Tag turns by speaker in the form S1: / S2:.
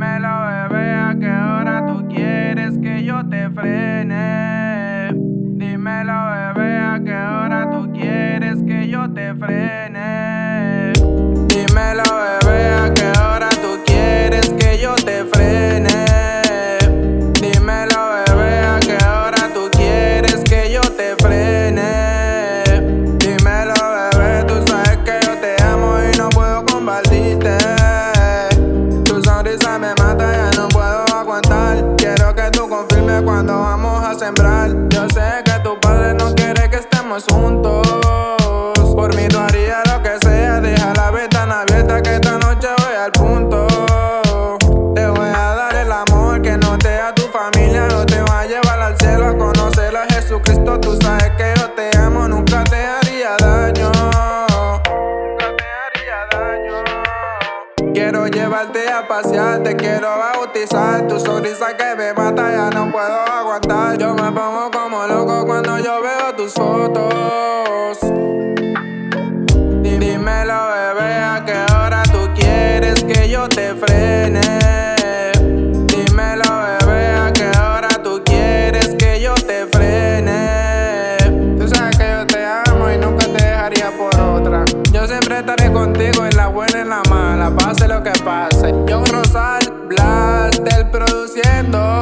S1: Dímelo, bebé, a qué hora tú quieres que yo te frene. Dímelo, bebé, a qué hora tú quieres que yo te frene. Yo sé que tu padre no quiere que estemos juntos. Quiero llevarte a pasear, te quiero bautizar. Tu sonrisa que me mata, ya no puedo aguantar. Yo me pongo como loco cuando yo veo tus fotos. Dí- Dímelo, Yo siempre estaré contigo en la buena y en la mala, pase lo que pase. Yo Rosal, Blas, del produciendo.